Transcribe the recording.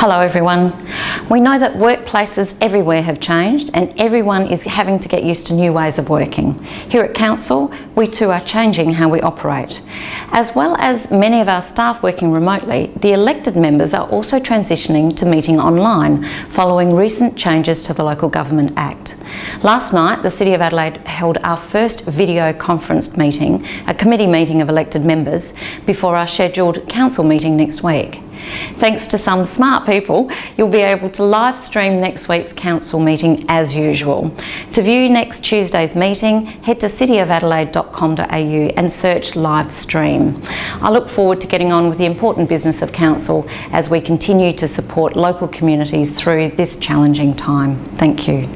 Hello everyone. We know that workplaces everywhere have changed and everyone is having to get used to new ways of working. Here at Council, we too are changing how we operate. As well as many of our staff working remotely, the elected members are also transitioning to meeting online following recent changes to the Local Government Act. Last night, the City of Adelaide held our first video conference meeting, a committee meeting of elected members, before our scheduled council meeting next week. Thanks to some smart people, you'll be able to live stream next week's council meeting as usual. To view next Tuesday's meeting, head to cityofadelaide.com.au and search live stream. I look forward to getting on with the important business of council as we continue to support local communities through this challenging time. Thank you.